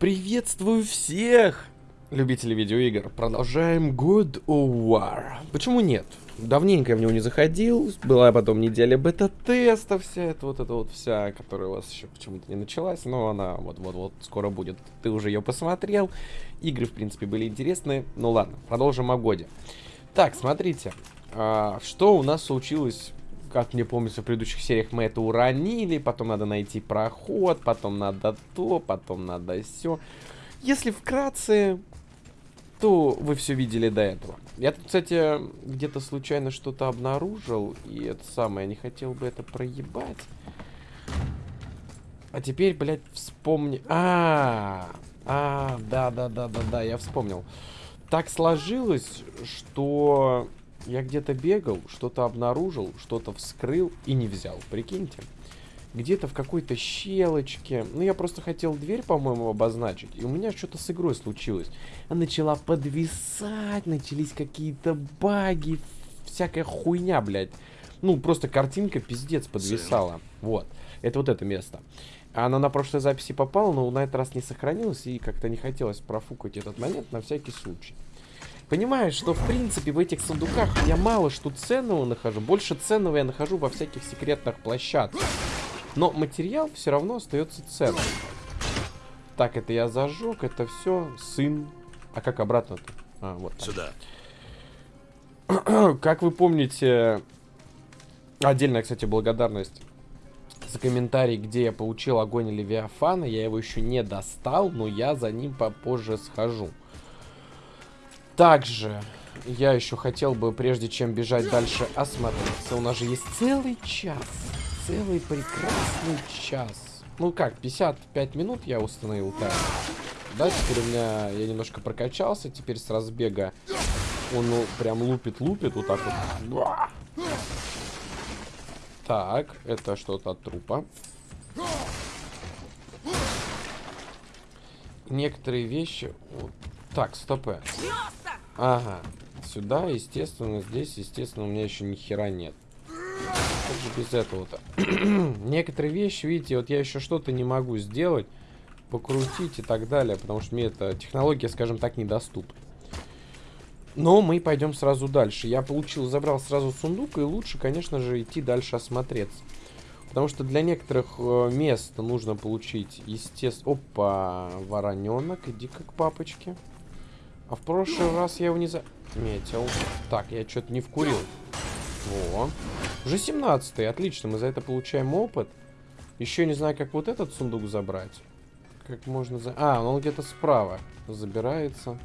Приветствую всех любителей видеоигр. Продолжаем God of War. Почему нет? Давненько я в него не заходил. Была потом неделя бета-теста вся эта вот эта вот вся, которая у вас еще почему-то не началась. Но она вот-вот-вот скоро будет. Ты уже ее посмотрел. Игры, в принципе, были интересные. Ну ладно, продолжим о годе. Так, смотрите. А, что у нас случилось как мне помнится, в предыдущих сериях мы это уронили, потом надо найти проход, потом надо то, потом надо все. Если вкратце, то вы все видели до этого. Я тут, кстати, где-то случайно что-то обнаружил, и это самое, не хотел бы это проебать. А теперь, блядь, вспомни... А, а, да-да-да-да-да, я вспомнил. Так сложилось, что я где-то бегал, что-то обнаружил, что-то вскрыл и не взял. Прикиньте. Где-то в какой-то щелочке. Ну, я просто хотел дверь, по-моему, обозначить. И у меня что-то с игрой случилось. Она начала подвисать, начались какие-то баги, всякая хуйня, блядь. Ну, просто картинка пиздец подвисала. Вот. Это вот это место. Она на прошлой записи попала, но на этот раз не сохранилась. И как-то не хотелось профукать этот момент на всякий случай. Понимаешь, что в принципе в этих сундуках я мало что ценного нахожу. Больше ценного я нахожу во всяких секретных площадках. Но материал все равно остается ценным. Так, это я зажег, это все сын. А как обратно-то? А, вот. Так. Сюда. как вы помните, отдельная, кстати, благодарность за комментарий, где я получил огонь Левиафана. Я его еще не достал, но я за ним попозже схожу. Также я еще хотел бы, прежде чем бежать дальше, осмотреться. У нас же есть целый час. Целый прекрасный час. Ну как, 55 минут я установил таймер. Да, теперь у меня, я немножко прокачался. Теперь с разбега он ну, прям лупит-лупит вот так вот. Так, это что-то от трупа. Некоторые вещи... Так, стопы. Ага. Сюда, естественно, здесь, естественно, у меня еще ни хера нет. Как же без этого-то? Некоторые вещи, видите, вот я еще что-то не могу сделать, покрутить и так далее, потому что мне эта технология, скажем так, недоступна. Но мы пойдем сразу дальше. Я получил, забрал сразу сундук, и лучше, конечно же, идти дальше осмотреться. Потому что для некоторых э, мест нужно получить, естественно... Опа, вороненок, иди как папочки. А в прошлый раз я его не заметил. Так, я что-то не вкурил. Во. Уже 17 отлично, мы за это получаем опыт. Еще не знаю, как вот этот сундук забрать. Как можно за... А, он где-то справа забирается.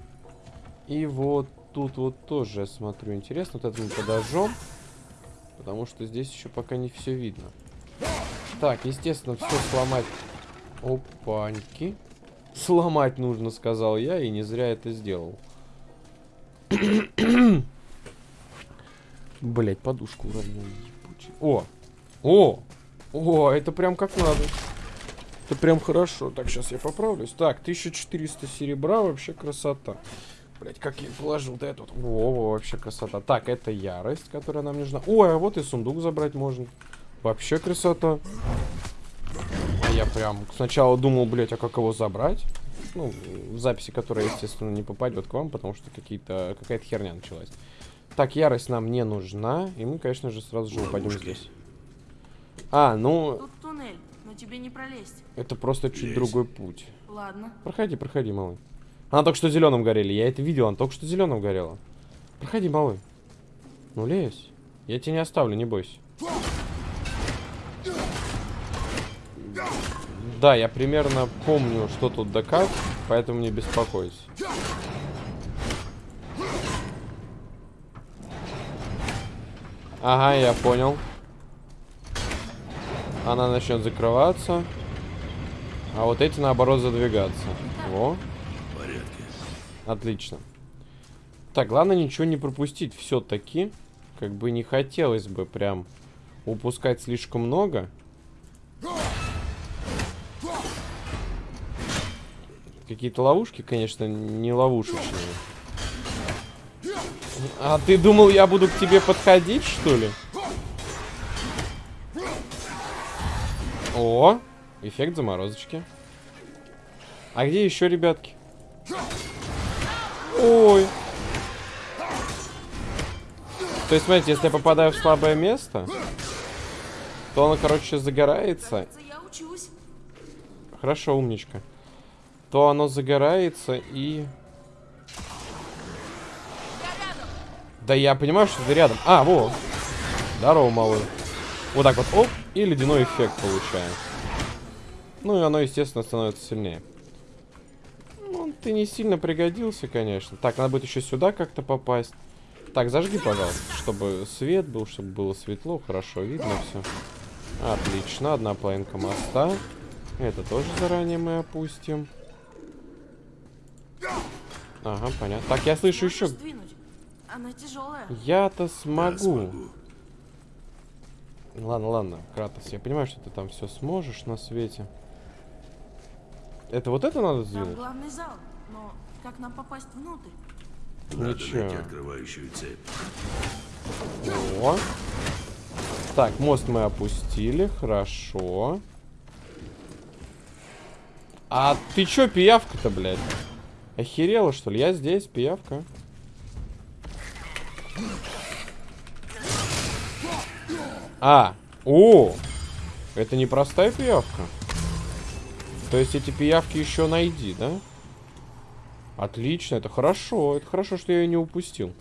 И вот тут вот тоже, я смотрю, интересно. Вот это мы подожжем. Потому что здесь еще пока не все видно. Так, естественно, все сломать. Опаньки. Сломать нужно, сказал я, и не зря это сделал. Блять, подушку уронил. О! О! О, это прям как надо. Это прям хорошо. Так, сейчас я поправлюсь. Так, 1400 серебра, вообще красота. Блять, как я положил до этого. Во, вообще красота. Так, это ярость, которая нам нужна. Ой, а вот и сундук забрать можно. Вообще красота я прям сначала думал, блять, а как его забрать? Ну, в записи, которая, естественно, не попадет к вам, потому что какие-то какая-то херня началась. Так, ярость нам не нужна, и мы, конечно же, сразу же упадем здесь. А, ну... Тут туннель, но тебе не пролезть. Это просто чуть Есть. другой путь. Ладно. Проходи, проходи, малый. Она только что зеленым горели, я это видел, она только что зеленым горела. Проходи, малый. Ну, лезь. Я тебя не оставлю, не бойся. Да, я примерно помню, что тут да как, поэтому не беспокойся. Ага, я понял. Она начнет закрываться. А вот эти, наоборот, задвигаться. Во. Отлично. Так, главное ничего не пропустить все-таки. Как бы не хотелось бы прям упускать слишком много. Какие-то ловушки, конечно, не ловушечные. А ты думал, я буду к тебе подходить, что ли? О, эффект заморозочки. А где еще, ребятки? Ой. То есть, смотрите, если я попадаю в слабое место, то оно, короче, загорается. Хорошо, умничка. То оно загорается и... Да я понимаю, что ты рядом. А, во. Здорово, малый. Вот так вот, оп, и ледяной эффект получаем. Ну и оно, естественно, становится сильнее. Ну, ты не сильно пригодился, конечно. Так, надо будет еще сюда как-то попасть. Так, зажги, пожалуйста, чтобы свет был, чтобы было светло, хорошо видно все. Отлично, одна половинка моста. Это тоже заранее мы опустим. Ага, понятно. Так, я слышу еще. Она тяжелая. Я-то Да, смогу. смогу. Ладно, ладно, Кратос, я понимаю, что ты там все сможешь на свете. Это вот это надо Там сделать? главный зал. Но как нам попасть внутрь? Надо Ничего. найти открывающую цепь. О. Так, мост мы опустили, хорошо. А ты чё, пиявка-то, блядь? Охерела, что ли? Я здесь, пиявка. А, о, это не простая пиявка. То есть эти пиявки еще найди, да? Отлично, это хорошо. Это хорошо, что я ее не упустил.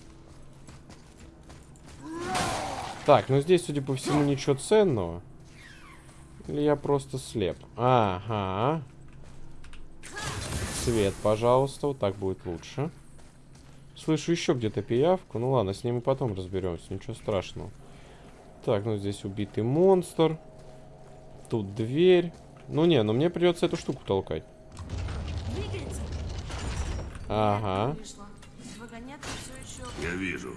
Так, ну здесь, судя по всему, ничего ценного. Или я просто слеп? Ага. Свет, пожалуйста, вот так будет лучше. Слышу еще где-то пиявку. Ну ладно, с ним мы потом разберемся, ничего страшного. Так, ну здесь убитый монстр. Тут дверь. Ну не, ну мне придется эту штуку толкать. Ага. Я вижу.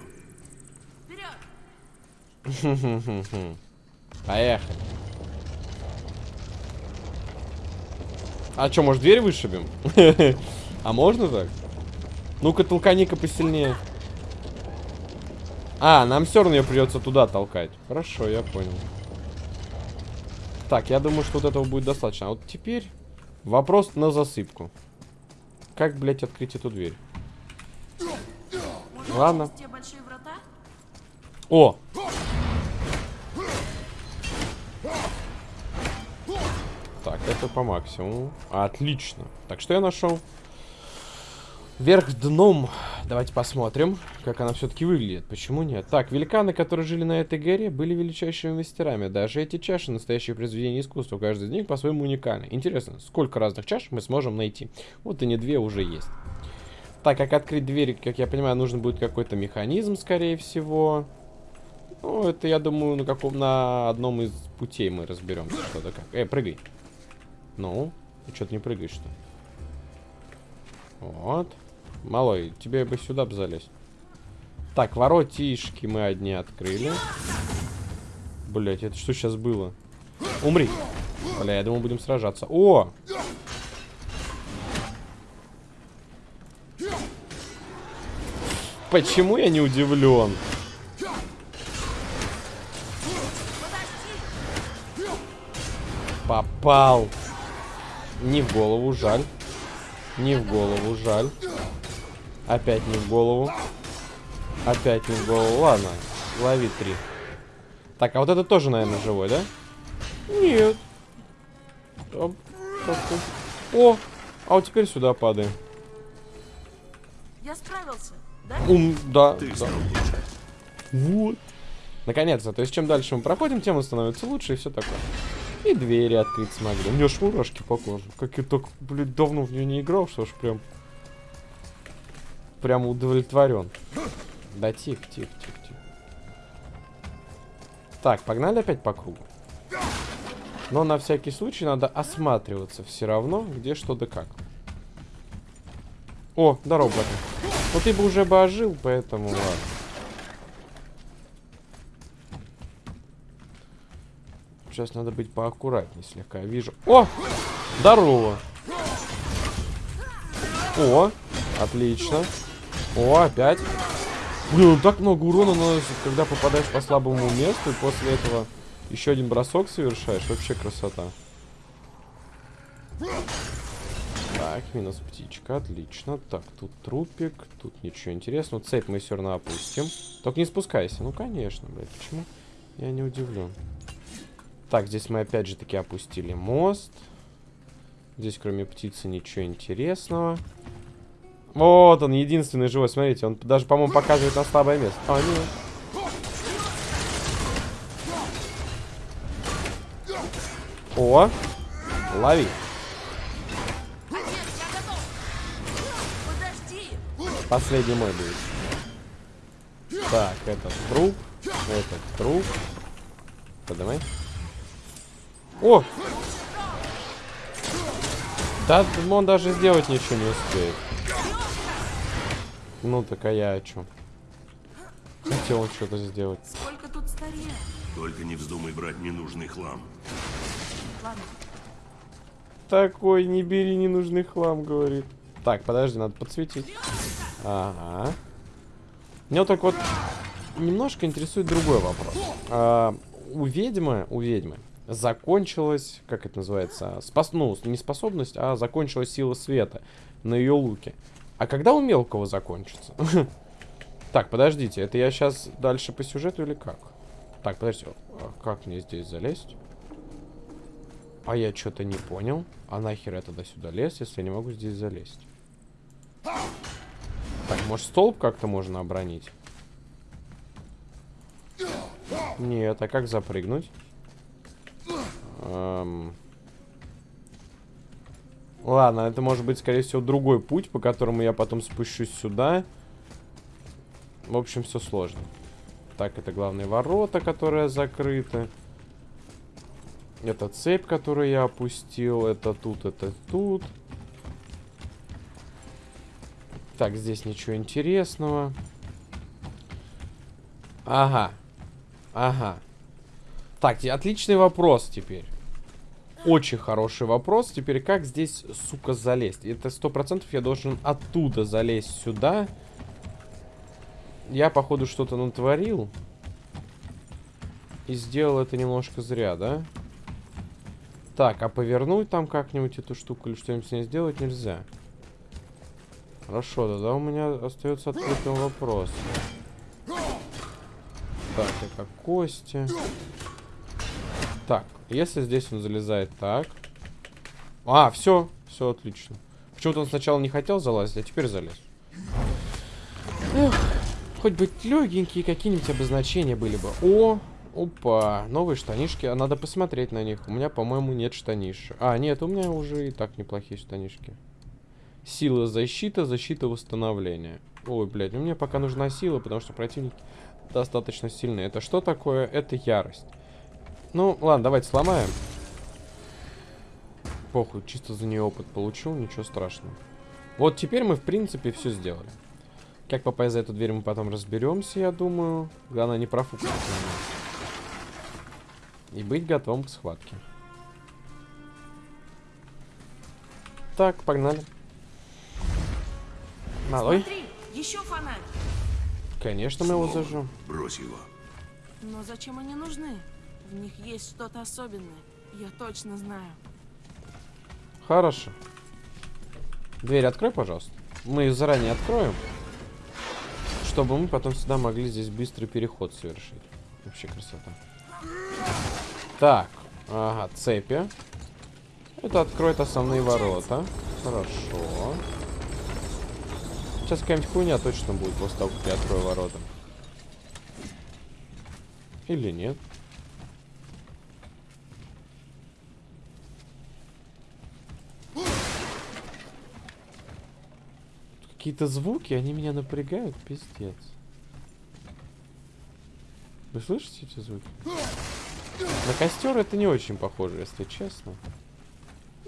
Поехали. А что, может дверь вышибем? А можно так? Ну-ка, толкани-ка посильнее. А, нам все равно ее придется туда толкать. Хорошо, я понял. Так, я думаю, что вот этого будет достаточно. А вот теперь вопрос на засыпку. Как, блядь, открыть эту дверь? Ладно. О! Так, это по максимуму. Отлично. Так, что я нашел? Вверх дном. Давайте посмотрим, как она все-таки выглядит. Почему нет? Так, великаны, которые жили на этой горе, были величайшими мастерами. Даже эти чаши настоящие произведения искусства. Каждый из них по-своему уникальны. Интересно, сколько разных чаш мы сможем найти? Вот и не две уже есть. Так, как открыть дверь, как я понимаю, нужен будет какой-то механизм, скорее всего. Ну, это, я думаю, на каком на одном из путей мы разберемся, что да как. Эй, прыгай. Ну, ты что-то не прыгаешь, что? Вот. Малой, тебе бы сюда бы залезть. Так, воротишки мы одни открыли. Блять, это что сейчас было? Умри. Бля, я думал, будем сражаться. О! Почему я не удивлен? Попал. Не в голову, жаль. Не в голову, жаль. Опять не в голову. Опять не в голову. Ладно, лови три. Так, а вот это тоже, наверное, живой, да? Нет. Оп. О, а вот теперь сюда падаем. Я справился, да? Ум, да, Ты да. Вот. Наконец-то. То есть, чем дальше мы проходим, тем он становится лучше и все такое. И двери открыть смогли. У меня аж мурашки по коже. Как я так, блядь, давно в нее не играл, что ж прям... Прям удовлетворен. Да тихо, тихо, тихо, тихо. Так, погнали опять по кругу. Но на всякий случай надо осматриваться все равно, где что да как. О, здорово, братан. Ну ты бы уже бы ожил, поэтому ладно. Сейчас надо быть поаккуратнее слегка. Вижу. О! Здорово! О! Отлично. О, опять. Блин, ну так много урона наносит, когда попадаешь по слабому месту, и после этого еще один бросок совершаешь. Вообще красота. Так, минус птичка, отлично. Так, тут трупик, тут ничего интересного. Цепь мы все равно опустим. Только не спускайся. Ну, конечно, блядь, почему? Я не удивлен. Так, здесь мы опять же таки опустили мост. Здесь кроме птицы ничего интересного. Вот он, единственный живой, смотрите. Он даже, по-моему, показывает на слабое место. А, нет. О, лови. Последний мой будет. Так, этот труп. Этот труп. Подавай. О! Да, он даже сделать ничего не успеет. Ну так а я о чем? Хотел что-то сделать. Сколько тут старья? Только не вздумай брать ненужный хлам. Ладно, Такой, не бери ненужный хлам, говорит. Так, подожди, надо подсветить. Ага. Меня вот так вот немножко интересует другой вопрос. А, у ведьмы, у ведьмы закончилась, как это называется, спас, ну, не способность, а закончилась сила света на ее луке. А когда у мелкого закончится? Так, подождите, это я сейчас дальше по сюжету или как? Так, подождите, а как мне здесь залезть? А я что-то не понял. А нахер я тогда сюда лез, если я не могу здесь залезть? Так, может столб как-то можно оборонить? Нет, а как запрыгнуть? Эм. Ладно, это может быть, скорее всего, другой путь, по которому я потом спущусь сюда. В общем, все сложно. Так, это главные ворота, которые закрыты. Это цепь, которую я опустил. Это тут, это тут. Так, здесь ничего интересного. Ага. Ага. Так, отличный вопрос теперь. Очень хороший вопрос. Теперь как здесь, сука, залезть? Это сто процентов я должен оттуда залезть сюда. Я, походу, что-то натворил. И сделал это немножко зря, да? Так, а повернуть там как-нибудь эту штуку или что-нибудь с ней сделать нельзя. Хорошо, тогда у меня остается открытым вопрос. Так, это кости. Так, если здесь он залезает так. А, все, все отлично. Почему-то он сначала не хотел залазить, а теперь залез. Эх, хоть бы легенькие какие-нибудь обозначения были бы. О, опа, новые штанишки. А надо посмотреть на них. У меня, по-моему, нет штаниш. А, нет, у меня уже и так неплохие штанишки. Сила защита, защита восстановления. Ой, блядь, ну мне пока нужна сила, потому что противники достаточно сильные. Это что такое? Это ярость. Ну, ладно, давайте сломаем. Похуй, чисто за нее опыт получил, ничего страшного. Вот теперь мы, в принципе, все сделали. Как попасть за эту дверь, мы потом разберемся, я думаю. Главное, не профукать. И быть готовым к схватке. Так, погнали. Малой. смотри, еще фонарь. Конечно, мы его зажжем. Брось его. Но зачем они нужны? В них есть что-то особенное. Я точно знаю. Хорошо. Дверь открой, пожалуйста. Мы ее заранее откроем. Чтобы мы потом сюда могли здесь быстрый переход совершить. Вообще красота. Так. Ага, цепи. Это откроет основные ворота. Хорошо. Сейчас какая-нибудь хуйня точно будет после того, как я открою ворота. Или нет. Какие-то звуки, они меня напрягают, пиздец. Вы слышите эти звуки? На костер это не очень похоже, если честно.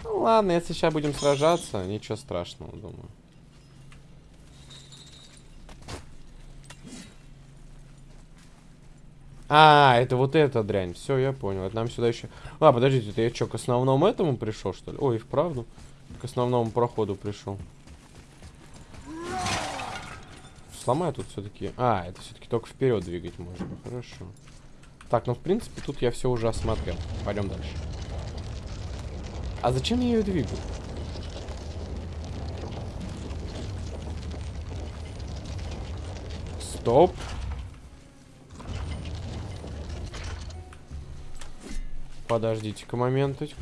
Ну ладно, если сейчас будем сражаться, ничего страшного, думаю. А, это вот эта дрянь. Все, я понял. Это нам сюда еще... А, подождите, это я что, к основному этому пришел, что ли? Ой, вправду. К основному проходу пришел сломаю тут все-таки. А, это все-таки только вперед двигать можно. Хорошо. Так, ну в принципе тут я все уже осмотрел. Пойдем дальше. А зачем я ее двигаю? Стоп. Подождите-ка моменточек.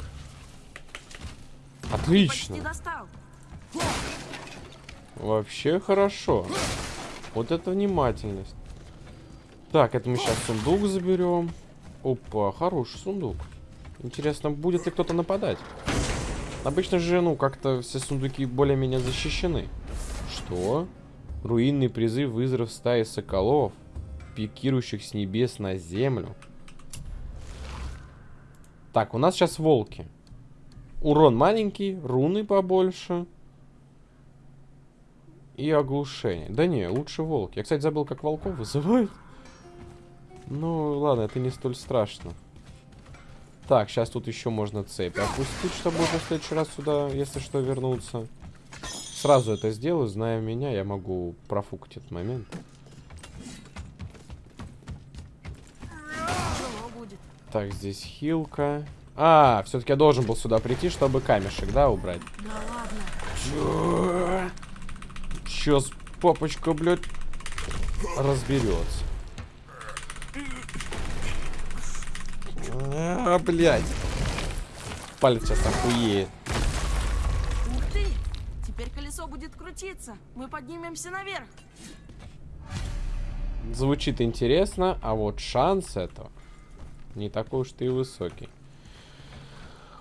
Отлично. Вообще хорошо. Вот это внимательность. Так, это мы сейчас сундук заберем. Опа, хороший сундук. Интересно, будет ли кто-то нападать? Обычно же, ну, как-то все сундуки более-менее защищены. Что? Руинный призыв вызов стаи соколов, пикирующих с небес на землю. Так, у нас сейчас волки. Урон маленький, руны побольше. И оглушение. Да не, лучше волки. Я, кстати, забыл, как волков вызывают. Ну, ладно, это не столь страшно. Так, сейчас тут еще можно цепь опустить, чтобы уже в следующий раз сюда, если что, вернуться. Сразу это сделаю, зная меня, я могу профукать этот момент. Так, здесь хилка. А, все-таки я должен был сюда прийти, чтобы камешек, да, убрать? Да ладно. Чё? Сейчас папочка, блядь, разберется. А, блядь. Палец сейчас охуеет. Ух ты! Теперь колесо будет крутиться. Мы поднимемся наверх. Звучит интересно, а вот шанс это не такой уж и высокий.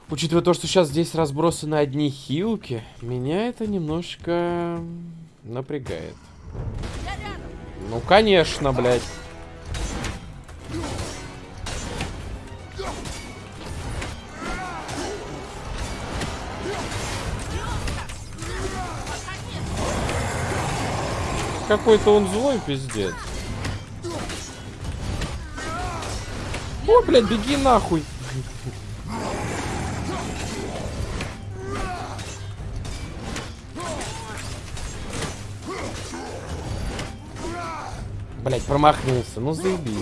Учитывая то, что сейчас здесь разбросаны одни хилки, меня это немножко напрягает. Ну, конечно, блядь. Какой-то он злой пиздец. О, блядь, беги нахуй. Блять, промахнулся. Ну заебись.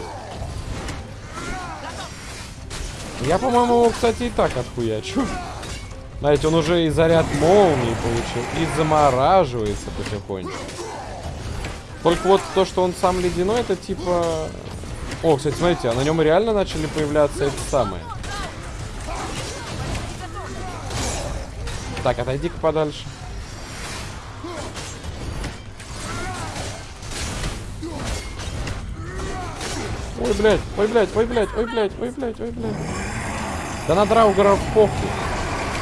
Я, по-моему, его, кстати, и так отхуячу. Знаете, он уже и заряд молнии получил, и замораживается потихоньку. Только вот то, что он сам ледяной, это типа... О, кстати, смотрите, а на нем реально начали появляться эти самые. Так, отойди-ка подальше. Ой, блядь, ой, блядь, ой, блядь, ой, блядь, ой, блядь, ой, блядь. Да на Драугеров похуй.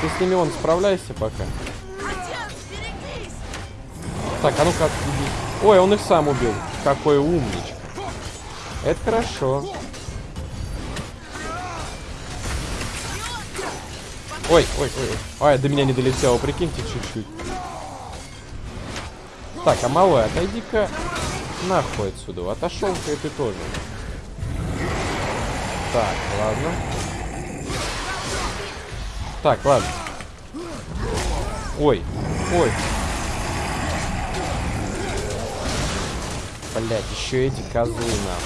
Ты с ними он справляйся пока. Так, а ну-ка. Ой, он их сам убил. Какой умничка. Это хорошо. Ой, ой, ой, ой. Ой, до меня не долетело, прикиньте, чуть-чуть. Так, а малой, отойди-ка нахуй отсюда. Отошел-ка и ты тоже. Так, ладно. Так, ладно. Ой, ой. Блять, еще эти козлы нам.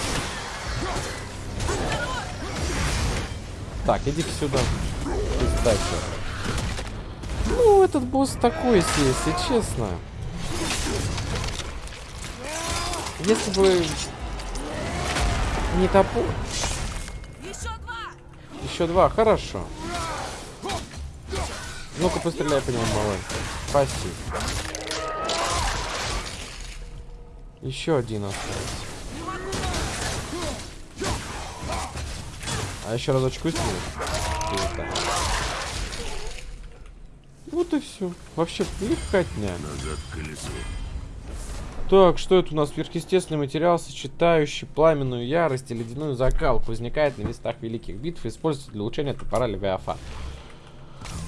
Так, иди сюда. Пиздача. Ну, этот босс такой если честно. Если бы не топор. Еще два! Хорошо. Ну-ка, постреляй по нему, малой. Спасибо. Еще один остался. А еще разочку сниму. Вот и все. Вообще легкотня. Назад к колесу. Так, что это у нас? Сверхъестественный материал, сочетающий пламенную ярость и ледяную закалку. Возникает на местах великих битв и используется для улучшения топора Левиафа.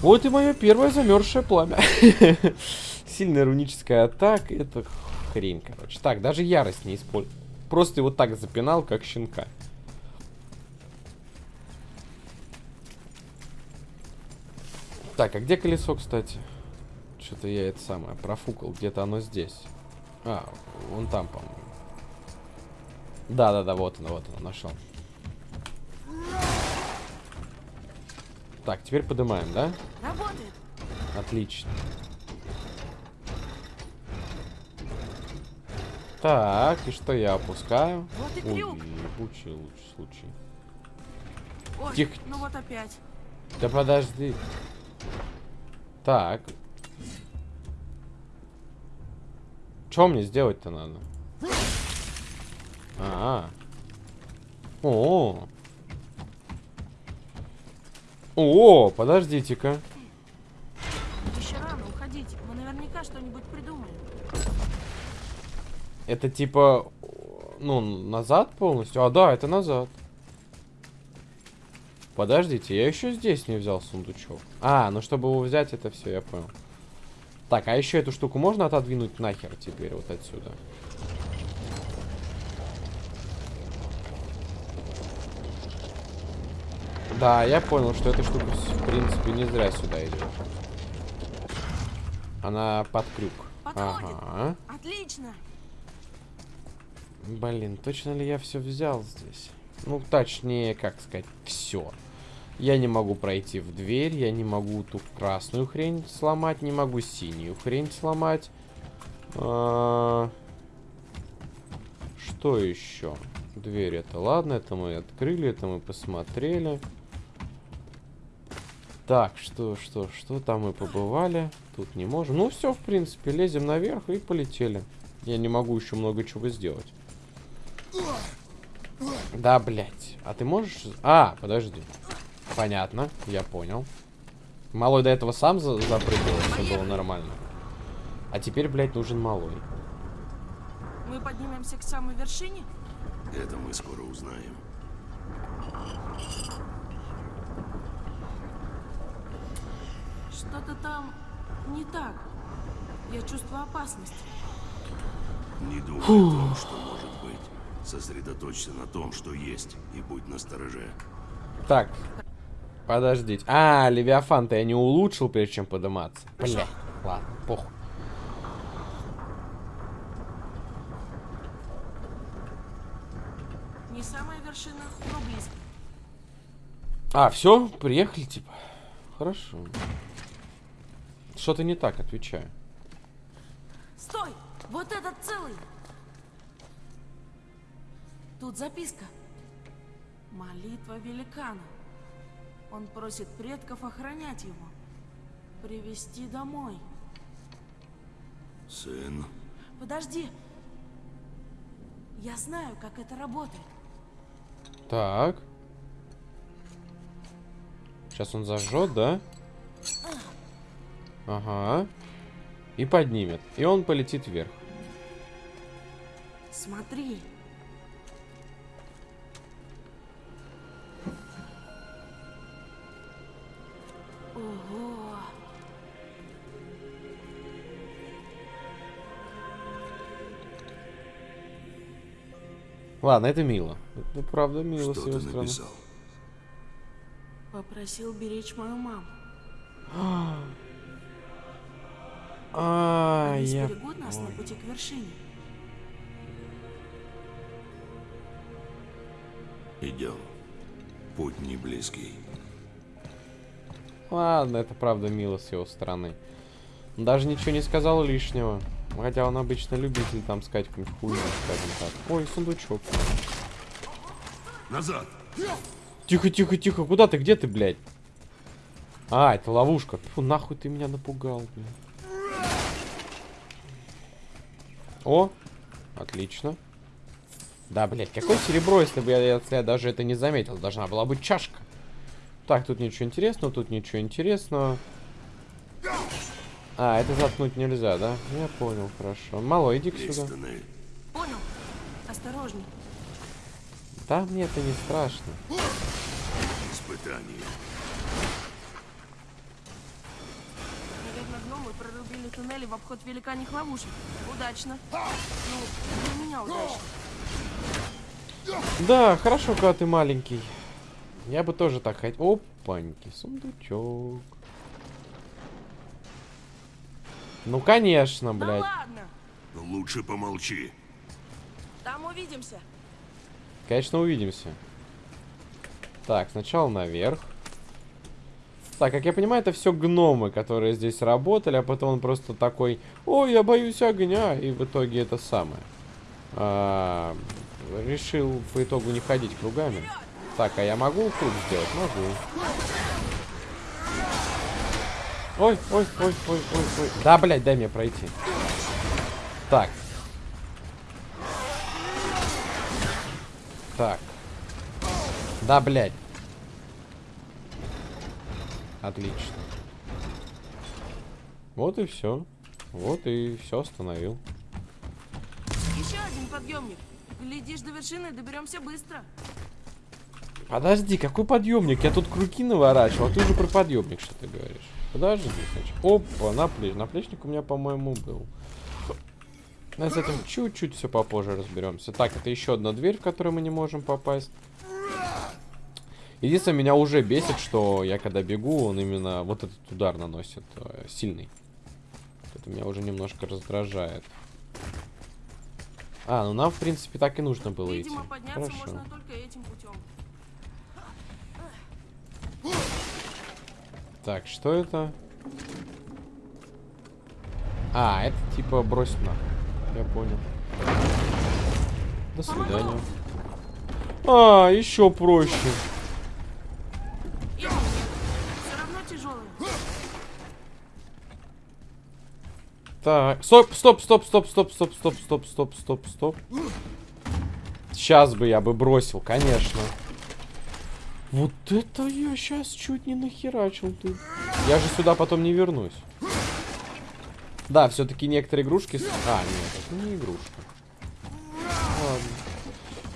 Вот и мое первое замерзшее пламя. Сильная руническая атака. Это хрень, короче. Так, даже ярость не использую. Просто его так запинал, как щенка. Так, а где колесо, кстати? Что-то я это самое профукал. Где-то оно здесь. А, вон там, по-моему. Да-да-да, вот оно, вот оно, нашел. Так, теперь поднимаем, да? Работает! Отлично. Так, и что я опускаю? Вот и Ой, ебучий лучший случай. Ой, Тихо. ну вот опять. Да подожди. Так. Что мне сделать-то надо? А, -а. О. О, подождите-ка. Еще рано уходить. Мы наверняка что-нибудь придумаем. Это типа, ну, назад полностью? А, да, это назад. Подождите, я еще здесь не взял сундучок. А, ну чтобы его взять, это все, я понял. Так, а еще эту штуку можно отодвинуть нахер теперь вот отсюда? Да, я понял, что эта штука, в принципе, не зря сюда идет. Она под крюк. Подходит. Ага. Отлично. Блин, точно ли я все взял здесь? Ну, точнее, как сказать, все. Я не могу пройти в дверь, я не могу ту красную хрень сломать, не могу синюю хрень сломать. А... Что еще? Дверь это ладно, это мы открыли, это мы посмотрели. Так, что, что, что там мы побывали? Тут не можем. Ну все, в принципе, лезем наверх и полетели. Я не могу еще много чего сделать. Да, блядь. А ты можешь... А, подожди. Понятно, я понял. Малой до этого сам за запрыгал, все было нормально. А теперь, блядь, нужен малой. Мы поднимемся к самой вершине? Это мы скоро узнаем. Что-то там не так. Я чувствую опасность. Не думай о том, что может быть. Сосредоточься на том, что есть, и будь настороже. Так, подождите. А, Левиафан-то я не улучшил, прежде чем подниматься. Блядь, ладно, похуй. Не самая вершина, но близко. А, все, приехали, типа. Хорошо. Что-то не так, отвечаю. Стой! Вот этот целый! Тут записка. Молитва великана. Он просит предков охранять его. Привести домой. Сын, Подожди. Я знаю, как это работает. Так. Сейчас он зажжет, да? Ага. И поднимет. И он полетит вверх. Смотри. Ладно, это мило. Это правда мило что с ты его стороны. написал? Попросил беречь мою маму. А, Они я... сберегут нас на пути к вершине. Идем. Путь не близкий. Ладно, это правда мило с его стороны. Он даже ничего не сказал лишнего. Хотя он обычно любитель там сказать какую-нибудь хуйню, скажем так. Ой, сундучок. Назад! Тихо, тихо, тихо. Куда ты? Где ты, блядь? А, это ловушка. Фу, нахуй ты меня напугал, блядь. О, отлично. Да, блядь, какое серебро, если бы я, если я даже это не заметил. Должна была быть чашка. Так, тут ничего интересного, тут ничего интересного. А, это заткнуть нельзя, да? Я понял, хорошо. Мало, иди сюда. тоннель. Понял? Осторожней. Да, мне это не страшно. Испытание. Наверное, гномы прорубили туннели в обход великаньих ловушек. Удачно. Ну, для меня удачно. Да, хорошо, когда ты маленький. Я бы тоже так хотел. Опаньки, сундучок. Ну, конечно, блядь. ладно. Лучше помолчи. Там увидимся. Конечно, увидимся. Так, сначала наверх. Так, как я понимаю, это все гномы, которые здесь работали, а потом он просто такой, ой, я боюсь огня, и в итоге это самое. А, решил по итогу не ходить кругами. Так, а я могу круг сделать? Могу. Ой, ой, ой, ой, ой, ой. Да, блядь, дай мне пройти. Так. Так. Да, блядь. Отлично. Вот и все. Вот и все остановил. Еще один подъемник. Глядишь, до вершины доберемся быстро. Подожди, какой подъемник? Я тут круги наворачивал, а ты уже про подъемник что ты говоришь. Подожди, значит. Опа, наплеч... наплечник у меня, по-моему, был. Но с этим чуть-чуть все попозже разберемся. Так, это еще одна дверь, в которую мы не можем попасть. Единственное, меня уже бесит, что я когда бегу, он именно вот этот удар наносит э, сильный. Это меня уже немножко раздражает. А, ну нам, в принципе, так и нужно было Видимо, идти. Хорошо. можно только этим путем. Так, что это? А, это типа брось на. Я понял. До свидания. А, еще проще. Так, стоп, стоп, стоп, стоп, стоп, стоп, стоп, стоп, стоп, стоп, стоп. Сейчас бы я бы бросил, конечно. Вот это я сейчас чуть не нахерачил ты. Я же сюда потом не вернусь. Да, все-таки некоторые игрушки... А, нет, это не игрушка. Ладно.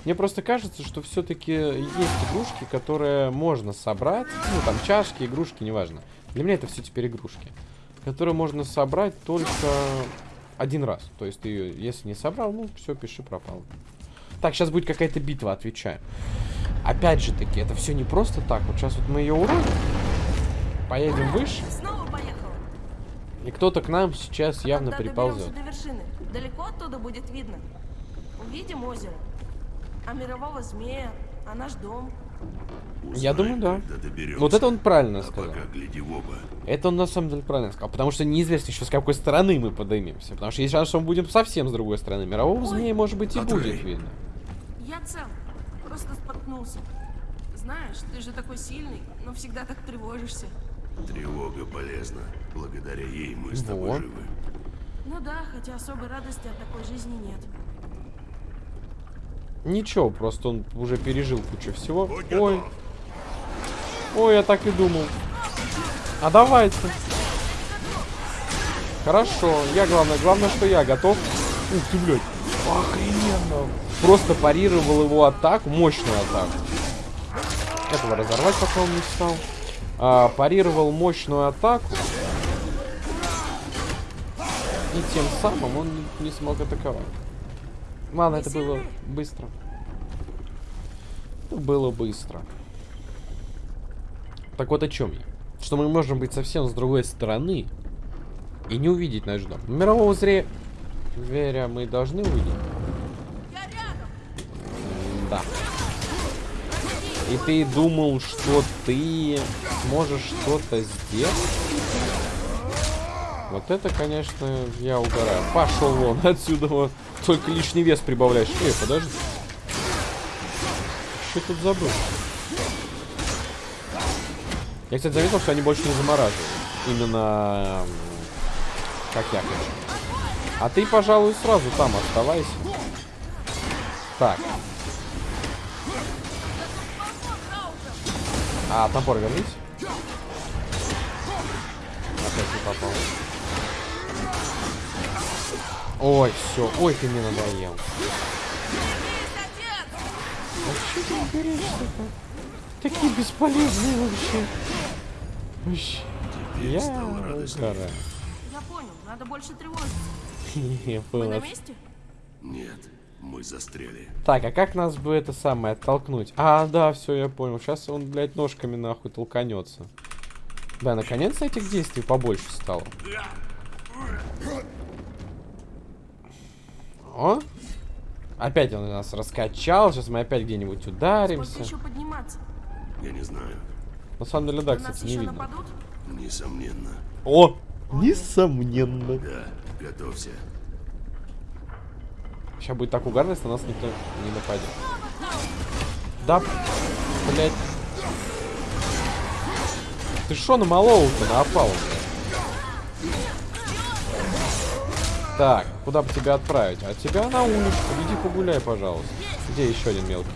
Мне просто кажется, что все-таки есть игрушки, которые можно собрать. Ну, там чашки, игрушки, неважно. Для меня это все теперь игрушки. Которые можно собрать только один раз. То есть ты ее, если не собрал, ну, все, пиши, пропал. Так, сейчас будет какая-то битва, отвечаю. Опять же таки, это все не просто так. Вот сейчас вот мы ее уроним. Поедем выше. Снова поехал. И кто-то к нам сейчас явно Когда приползет. доберемся до вершины, далеко оттуда будет видно. Увидим озеро. А мирового змея, а наш дом. Я Узнаем, думаю, да. Вот это он правильно А сказал. Это он на самом деле правильно сказал. Потому что неизвестно еще с какой стороны мы поднимемся. Потому что есть шанс, что мы будем совсем с другой стороны. Мирового Ой. змея, может быть, и Андрей. будет видно. Я цел. Просто споткнулся. Знаешь, ты же такой сильный, но всегда так тревожишься. Тревога полезна. Благодаря ей мы с тобой Вот. живы. Ну да, хотя особой радости от такой жизни нет. Ничего, просто он уже пережил кучу всего. Будь Ой, готов. ой, я так и думал. А давайте. Хорошо, я главное, главное, что я готов. Ух ты, блядь. Охрененно. Просто парировал его атаку, мощную атаку. Этого разорвать пока он не стал. А, парировал мощную атаку. И тем самым он не, смог атаковать. Ладно, это было быстро. Это было быстро. Так вот о чем я. Что мы можем быть совсем с другой стороны и не увидеть наш дом. Мирового зре... Зверя мы должны увидеть? Да. И ты думал, что ты сможешь что-то сделать? Вот это, конечно, я угораю. Пошел вон отсюда. вот. Только лишний вес прибавляешь. Эй, подожди. Что тут забыл? Я, кстати, заметил, что они больше не замораживают. Именно как я хочу. А ты, пожалуй, сразу там оставайся. Так. А, топор вернись. Опять не попал. Ой, все. Ой, ты мне надоел. А что ты берешь-то? Такие бесполезные вообще. Вообще. Я угораю. Я понял, надо больше тревожиться. Я Мы на понял. месте? Нет, мы застряли. Так, а как нас бы это самое оттолкнуть? А, да, все, я понял. Сейчас он, блядь, ножками нахуй толканется. Да, наконец-то этих действий побольше стало. О! Опять он нас раскачал. Сейчас мы опять где-нибудь Сколько ударимся. еще подниматься? Я не знаю. На самом деле, да, кстати, не видно. нападут? Несомненно. О! Несомненно. Да, готовься. Сейчас будет так угарно, если на нас никто не нападет. Да, блядь. Ты шо на опалу? Так, куда бы тебя отправить? А тебя на улицу. Иди погуляй, пожалуйста. Где еще один мелкий?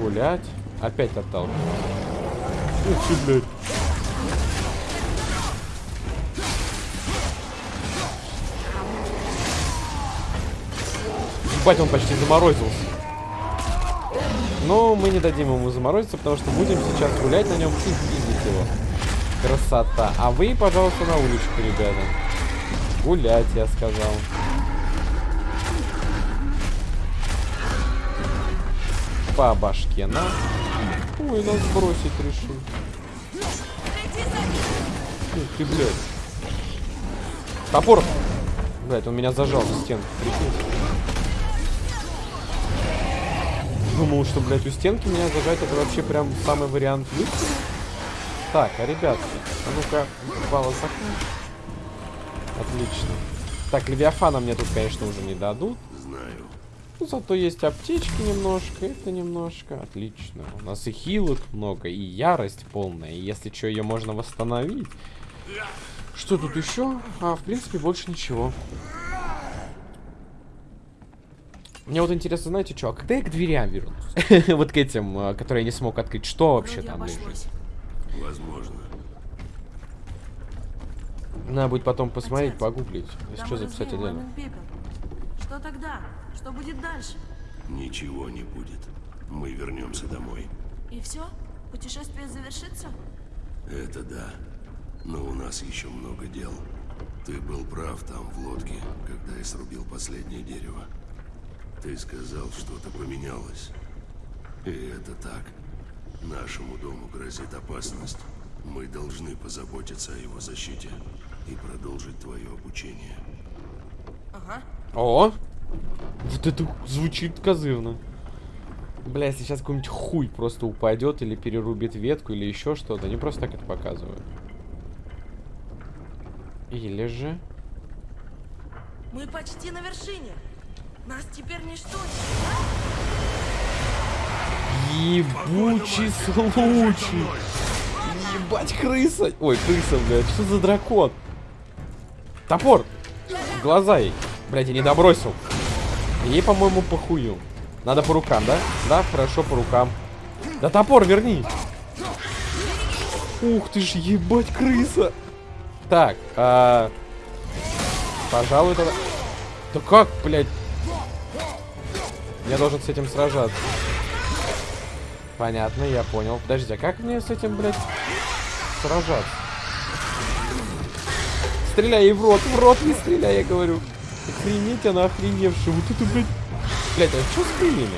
Гулять. Опять отталкивать. Ух ты, блядь. Ебать, он почти заморозился. Но мы не дадим ему заморозиться, потому что будем сейчас гулять на нем и пиздить его. Красота. А вы, пожалуйста, на уличку, ребята. Гулять, я сказал. По башке на. Ой, нас бросить решил. Ух ты, блядь. Топор! Блядь, он меня зажал за стенку, прикинь. Думал, что, блядь, у стенки меня зажать это вообще прям самый вариант выстрела. Так, а ребятки, а ну-ка, балла Отлично. Так, Левиафана мне тут, конечно, уже не дадут. Знаю. Ну, зато есть аптечки немножко, это немножко. Отлично. У нас и хилок много, и ярость полная. И если что, ее можно восстановить. Что тут еще? А, в принципе, больше ничего. Мне вот интересно, знаете что, а когда я к дверям вернусь? вот к этим, а, которые я не смог открыть, что вообще Вроде там лежит? Возможно. Надо будет потом посмотреть, Отец, погуглить. Если что, записать отдельно. Что тогда? Что будет дальше? Ничего не будет. Мы вернемся домой. И все? Путешествие завершится? Это да. Но у нас еще много дел. Ты был прав там, в лодке, когда я срубил последнее дерево. Ты сказал, что-то поменялось. И это так. Нашему дому грозит опасность. Мы должны позаботиться о его защите и продолжить твое обучение. Ага. О! Вот это звучит козырно. Бля, если сейчас какой-нибудь хуй просто упадет или перерубит ветку или еще что-то, они просто так это показывают. Или же... Мы почти на вершине. Нас теперь ничто Ебучий случай! Ебать, крыса! Ой, крыса, блядь, что за дракон? Топор! В глаза ей. Блядь, я не добросил. Ей, по-моему, похую. Надо по рукам, да? Да, хорошо, по рукам. Да топор верни! Ух ты ж, ебать, крыса! Так, а... Пожалуй, тогда... Да как, блядь? Я должен с этим сражаться. Понятно, я понял. Подожди, а как мне с этим, блядь, сражаться? Стреляй в рот, в рот не стреляй, я говорю. Охренеть, она охреневшая. Вот это, блядь. Блядь, а что с крыльями?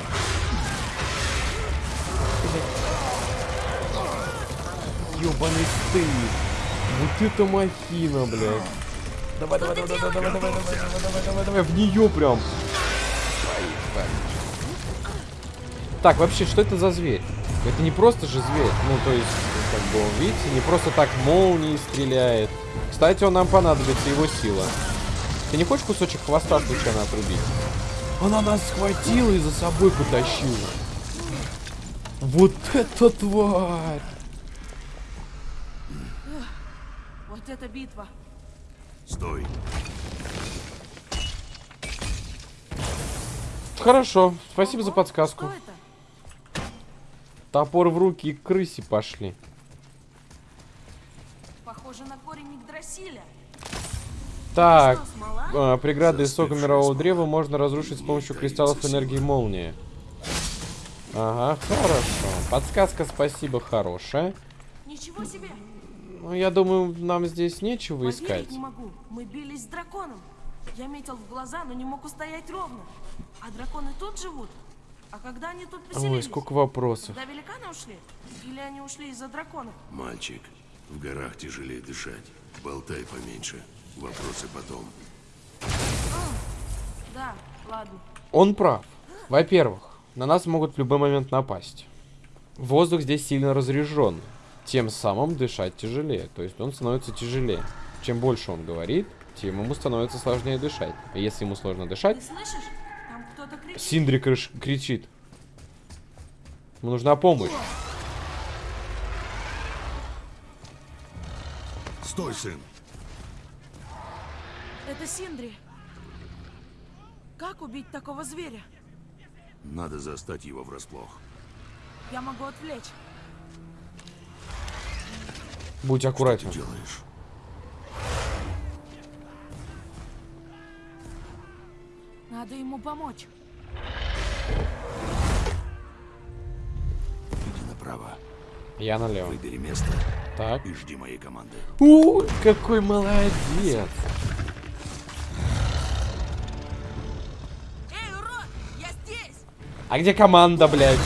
Ёбаный стыд. Вот это махина, блядь. Давай, давай, давай, давай, давай, давай, давай, давай, давай, давай, давай, в нее прям. Так, вообще, что это за зверь? Это не просто же зверь. Ну, то есть, как бы, он, видите, не просто так молнией стреляет. Кстати, он нам понадобится, его сила. Ты не хочешь кусочек хвоста случайно отрубить? Она нас схватила и за собой потащила. Вот это тварь! Вот это битва. Стой. Хорошо, спасибо за подсказку. Топор в руки и к крысе пошли. Похоже на корень Игдрасиля. Так, а, преграды из сока мирового древа можно разрушить с помощью кристаллов энергии молнии. Ага, хорошо. Подсказка, спасибо, хорошая. Ничего себе. Ну, я думаю, нам здесь нечего искать. Поверить не могу. Мы бились с драконом. Я метил в глаза, но не мог устоять ровно. А драконы тут живут? А когда они тут поселились? Ой, сколько вопросов. Когда великаны ушли? Или они ушли из-за драконов? Мальчик, в горах тяжелее дышать. Болтай поменьше. Вопросы потом. Да, ладно. Он прав. Во-первых, на нас могут в любой момент напасть. Воздух здесь сильно разряжен. Тем самым дышать тяжелее. То есть он становится тяжелее. Чем больше он говорит, тем ему становится сложнее дышать. А если ему сложно дышать, Ты слышишь? Кричит. Синдри крыш- кричит. Ему нужна помощь. Стой, сын. Это Синдри. Как убить такого зверя? Надо застать его врасплох. Я могу отвлечь. Будь Что аккуратен. ты делаешь? Надо ему помочь. Иди направо. Я налево. Выбери место Так. и жди моей команды. У, какой молодец. Эй, урод! Я здесь! А где команда, блядь?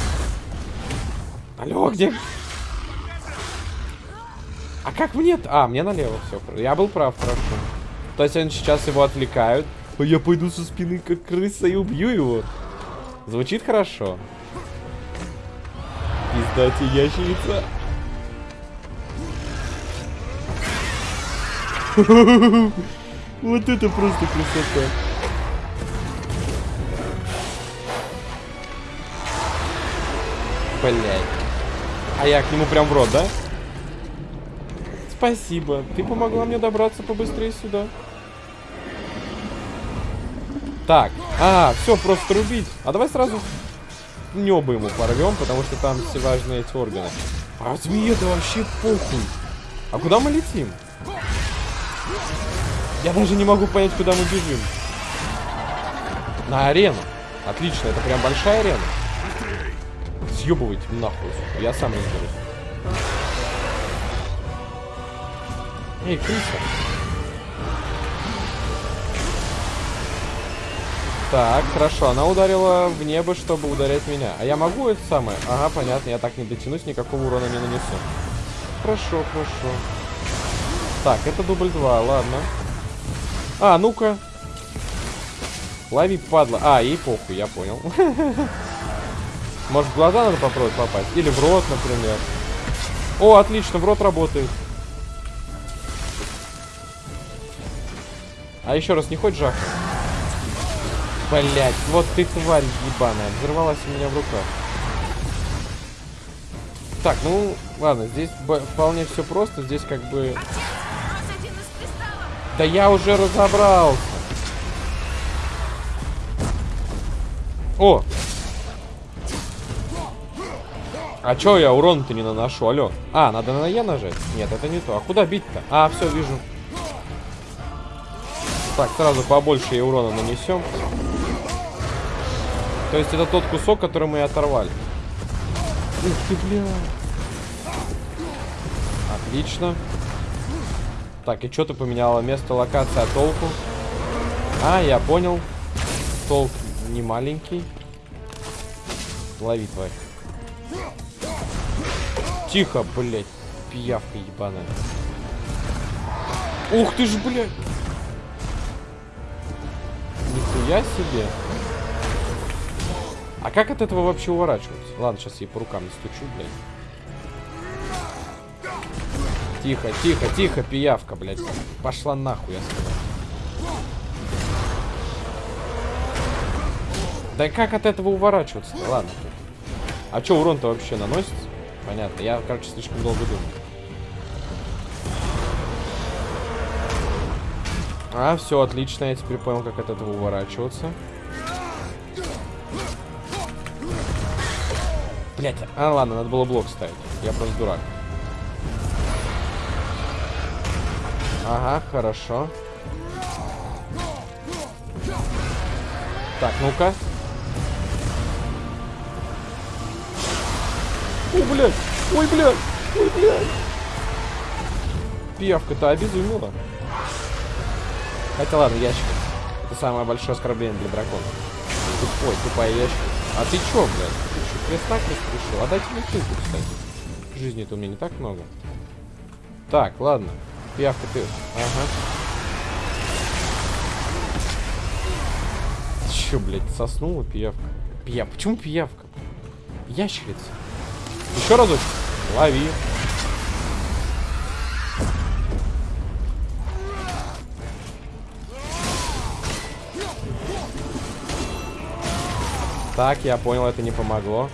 Алло, где? А как мне-то? А, мне налево все. Я был прав, хорошо. То есть они сейчас его отвлекают. А я пойду со спины, как крыса, и убью его. Звучит хорошо. Пиздати ящерица. Вот это просто красота. Блять. А я к нему прям в рот, да? Спасибо. Ты помогла мне добраться побыстрее сюда. Так. А, все, просто рубить. А давай сразу небо ему порвем, потому что там все важные эти органы. А змеи это вообще похуй. А куда мы летим? Я даже не могу понять, куда мы бежим. На арену. Отлично, это прям большая арена. Съебывайте нахуй. Я сам разберусь. Эй, крыса. Так, хорошо, она ударила в небо, чтобы ударять меня. А я могу это самое? Ага, понятно, я так не дотянусь, никакого урона не нанесу. Хорошо, хорошо. Так, это дубль 2, ладно. А, ну-ка. Лови, падла. А, ей похуй, я понял. Может, в глаза надо попробовать попасть? Или в рот, например. О, отлично, в рот работает. А еще раз не хочешь жахнуть? Блять, вот ты тварь ебаная. Взорвалась у меня в руках. Так, ну, ладно, здесь вполне все просто. Здесь как бы... Да я уже разобрался. О! А чё я урон-то не наношу, алё? А, надо на Е нажать? Нет, это не то. А куда бить-то? А, все, вижу. Так, сразу побольше урона нанесем. То есть это тот кусок, который мы и оторвали. Ух ты, бля. Отлично. Так, и что ты поменяла? Место локации, а толку? А, я понял. Толк не маленький. Лови, тварь. Тихо, блядь. Пиявка ебаная. Ух ты ж, блядь. Нихуя себе. А как от этого вообще уворачиваться? Ладно, сейчас ей по рукам стучу, блядь. Тихо, тихо, тихо, пиявка, блядь. Пошла нахуй, я сказал. Да как от этого уворачиваться -то? Ладно. А что, урон-то вообще наносится? Понятно. Я, короче, слишком долго думал. А, все, отлично. Я теперь понял, как от этого уворачиваться. Блять, а ладно, надо было блок ставить. Я просто дурак. Ага, хорошо. Так, ну-ка. Ой, блядь! Ой, блядь! Ой, блядь! Пиявка-то обезумела. Хотя ладно, ящик. Это самое большое оскорбление для дракона. Тупой, тупая ящик. А ты чё, блядь? Ты чё, крест-накрест решил? А дайте мне килку, кстати. Жизни-то у меня не так много. Так, ладно. Пиявка ты... Ага. Чё, блядь, соснула пиявка? Пия... Почему пиявка? Ящерица. Еще разочек. Лови. Так, я понял, это не помогло.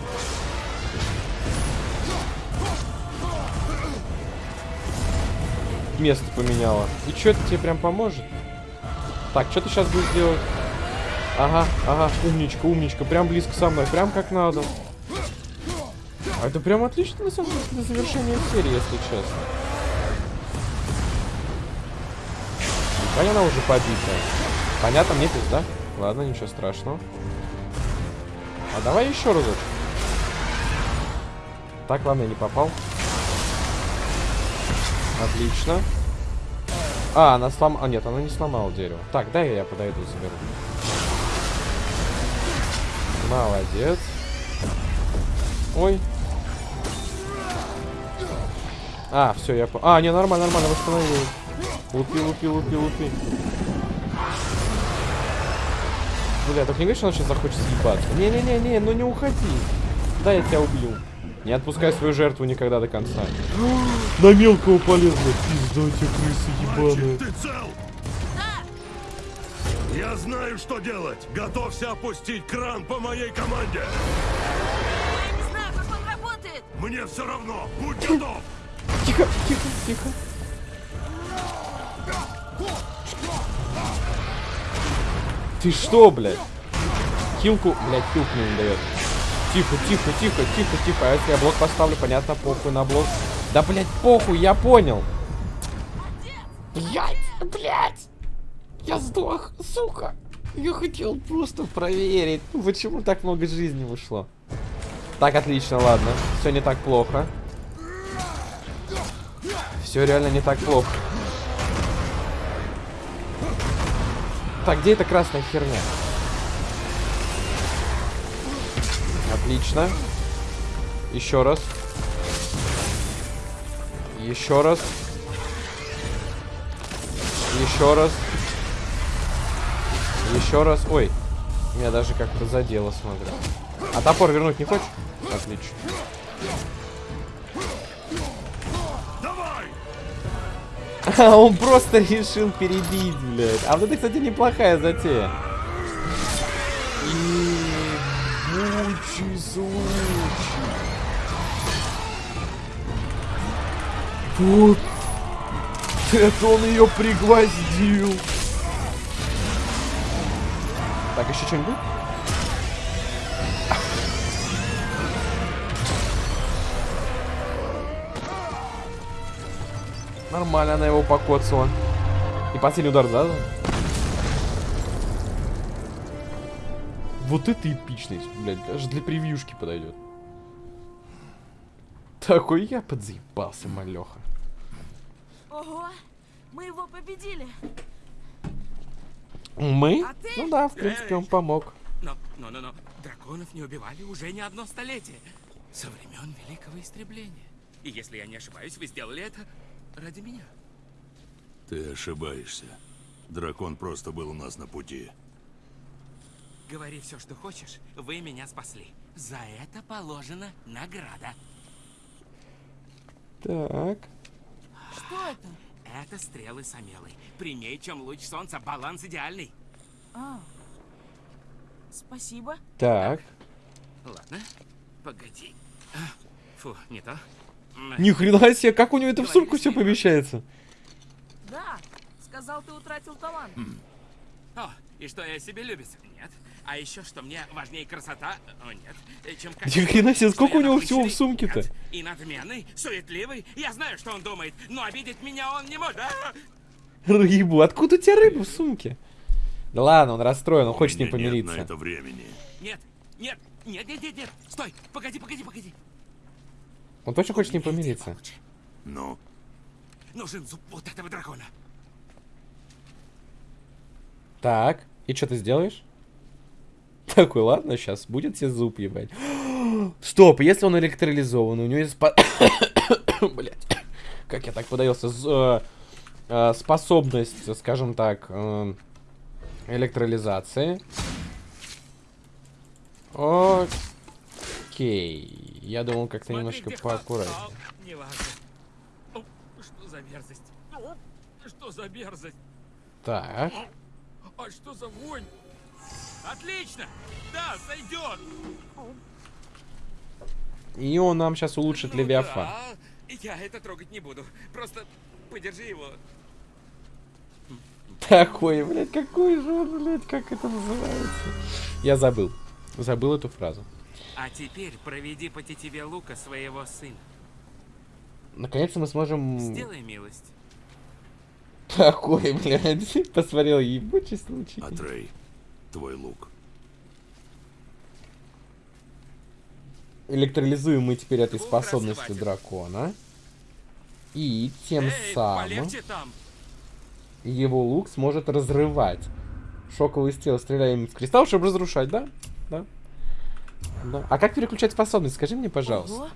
Место поменяла. И что это тебе прям поможет? Так, что ты сейчас будешь делать? Ага, ага, умничка, умничка. Прям близко со мной, прям как надо. А это прям отлично, на самом деле, для завершения серии, если честно. Понятно, она уже побита. Понятно, мне пизда. Ладно, ничего страшного. А давай еще разочек. Так, ладно, я не попал. Отлично. А, она сломала... А, нет, она не сломала дерево. Так, дай я подойду, заберу. Молодец. Ой. А, все, я... А, не, нормально, нормально, восстановилась. Лупи, лупи, лупи, лупи. Бля, только не говори, что он сейчас захочет съебаться. Не-не-не-не, ну не уходи. Да, я тебя убью. Не отпускай свою жертву никогда до конца. На мелкого полезно. Пизда тебе, крыса ебаная. Ты цел? Я знаю, что делать. Готовься опустить кран по моей команде. Я не знаю, как он работает. Мне все равно. Будь готов. Тихо, тихо, тихо. Ты что, блядь? Хилку, блядь, хилку мне не дает. Тихо, тихо, тихо, тихо, тихо. А если я блок поставлю, понятно, похуй на блок. Да, блядь, похуй, я понял. Блядь, блядь. Я сдох, сука. Я хотел просто проверить, ну, почему так много жизни ушло. Так, отлично, ладно. Все не так плохо. Все реально не так плохо. Так, где эта красная херня? Отлично. Еще раз. Еще раз. Еще раз. Еще раз. Ой. Меня даже как-то задело, смотрю. А топор вернуть не хочешь? Отлично. он просто решил перебить, блядь. А вот это, кстати, неплохая затея. Случай. Вот. Это он ее пригвоздил. Так, еще что-нибудь? Нормально она его покоцала. И последний удар, да? Вот это эпичность, блядь, даже для превьюшки подойдет. Такой я подзаебался, малеха. Ого, мы его победили. Мы? А ты? Ну да, в принципе, он помог. Но, но, но, но, драконов не убивали уже не одно столетие. Со времен Великого Истребления. И если я не ошибаюсь, вы сделали это ради меня. Ты ошибаешься. Дракон просто был у нас на пути. Говори все, что хочешь, вы меня спасли. За это положена награда. Так. Что это? Это стрелы Самелы. Прямей, чем луч солнца, баланс идеальный. А. Спасибо. Так. Ладно, погоди. А, Фу, не то. Ни хрена себе, как у него это в сумку все помещается? Да, сказал, ты утратил талант. О, и что я себе любец? Нет. А еще, что мне важнее красота? О, нет. Э, Чем Ни хрена себе, сколько у него всего в сумке-то? И надменный, суетливый. Я знаю, что он думает, но обидеть меня он не может. А! Рыбу. Откуда у тебя рыба в сумке? Да ладно, он расстроен, он хочет с ним меня нет помириться. на это времени. Нет, нет, нет, нет, нет, нет. Стой, погоди, погоди, погоди. Он точно хочет с ним помириться. Ну, Нужен зуб вот этого дракона. Так, и что ты сделаешь? Такой, ладно, сейчас будет тебе зуб ебать. Стоп, если он электролизован, у него есть... Блять, как я так подавился? З- э, э, Способность, скажем так, э, электролизации. Окей. Я думал как-то немножко Смотрите, поаккуратнее. О, Что за мерзость? Что за мерзость? Так. А что за вонь? Отлично! Да, сойдет! И он нам сейчас улучшит Ну Левиафан. да, Я это трогать не буду. Просто подержи его. Такой, блядь, какой же он, блядь, как это называется? Я забыл. Забыл эту фразу. А теперь проведи по тетиве лука своего сына. Наконец-то мы сможем... Сделай милость. Такой, блядь, посмотрел ебучий случай. Атрей, твой лук. Электролизуем мы теперь этой Лук способностью дракона. И тем Эй, самым полегче там. его лук сможет разрывать. Шоковый стрел стреляем в кристалл, чтобы разрушать, да? Да. Да. А как переключать способность? Скажи мне, пожалуйста. Ого,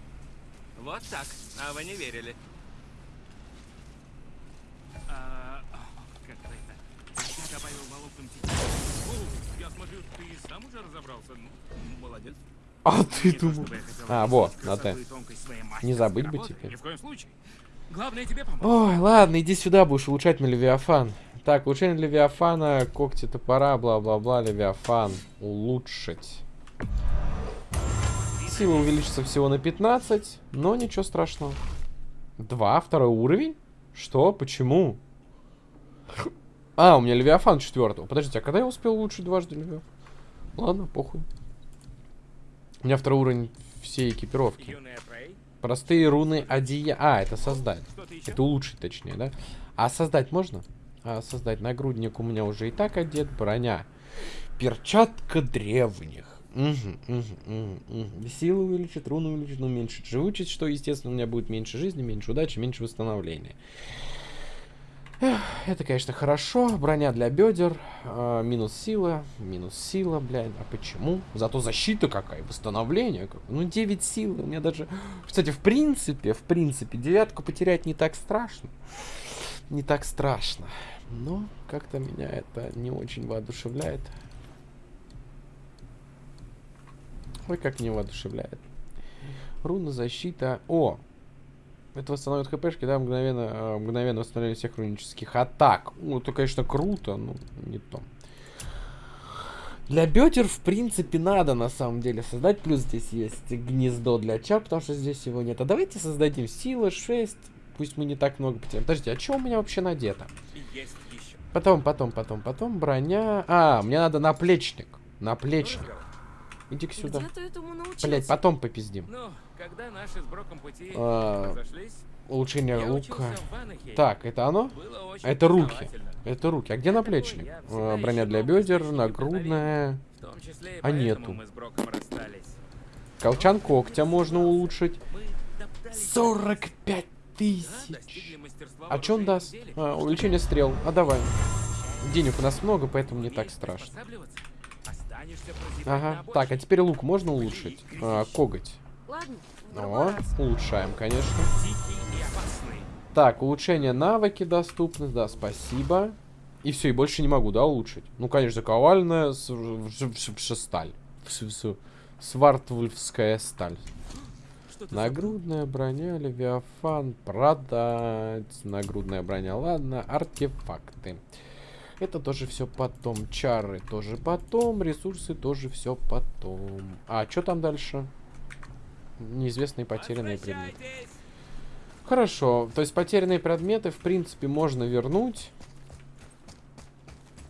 Вот так. А вы не верили. А, о, как это? Я добавил волокон тетивы. О, Я смотрю, ты сам уже разобрался. Ну, молодец. А ты думал... А, вот, на Т. Не забыть бы теперь. Ни в коем случае. Главное тебе помочь. Ой, ладно, иди сюда, будешь улучшать на Левиафан. Так, улучшение Левиафана, когти топора, бла-бла-бла, Левиафан. Улучшить. Сила увеличится всего на 15, но ничего страшного. Два, второй уровень? Что? Почему? А, у меня Левиафан четвертого. Подождите, а когда я успел улучшить дважды Левиафан? Ладно, похуй. У меня второй уровень всей экипировки. Простые руны одея... А, это создать. Это улучшить, точнее, да? А создать можно? А создать нагрудник у меня уже и так одет, броня. Перчатка древних. Мгм, мгм, мгм. Силу увеличит, руну увеличит, но уменьшит живучесть, что, естественно, у меня будет меньше жизни, меньше удачи, меньше восстановления. Это, конечно, хорошо. Броня для бедер. а, минус сила. Минус сила, блядь. А почему? Зато защита какая, восстановление. как- Ну, 9 сил. У меня даже... Кстати, в принципе, в принципе, девятку потерять не так страшно. Не так страшно. Но как-то меня это не очень воодушевляет. Ой, как не воодушевляет. Руна защита. О! Это восстановит хпшки, да, мгновенно, э, мгновенно восстановление всех рунических атак. Ну, это, конечно, круто, но не то. Для бедер, в принципе, надо на самом деле создать. Плюс здесь есть гнездо для чар, потому что здесь его нет. А давайте создадим сила 6. Пусть мы не так много потеряем. Подождите, а что у меня вообще надето? Есть еще. Потом, потом, потом, потом броня. А, мне надо наплечник. Наплечник. Иди-ка и сюда. Блять, потом попиздим. Ну, когда наши с Броком пути А, разошлись, Улучшение я лука. Так, это оно? Это руки. Это руки. А где наплечник? всегда А, Броня для бедер, нагрудная. А нету. мы с Броком расстались. Колчан когтя можно улучшить. Мы топтались 45 да, тысяч. А что он даст? А, увеличение стрел. А давай. Денег у нас много, поэтому не так страшно. Ага. Так, а теперь лук можно улучшить? А, коготь. О, улучшаем, конечно. Так, улучшение навыки доступны, да, спасибо. И все, и больше не могу, да, улучшить? Ну, конечно, ковальная сталь. Свартвульфская сталь. Нагрудная броня, Левиафан, продать. Нагрудная броня, ладно. Артефакты. Это тоже все потом. Чары тоже потом. Ресурсы тоже все потом. А, что там дальше? Неизвестные потерянные предметы. Хорошо, то есть потерянные предметы, в принципе, можно вернуть.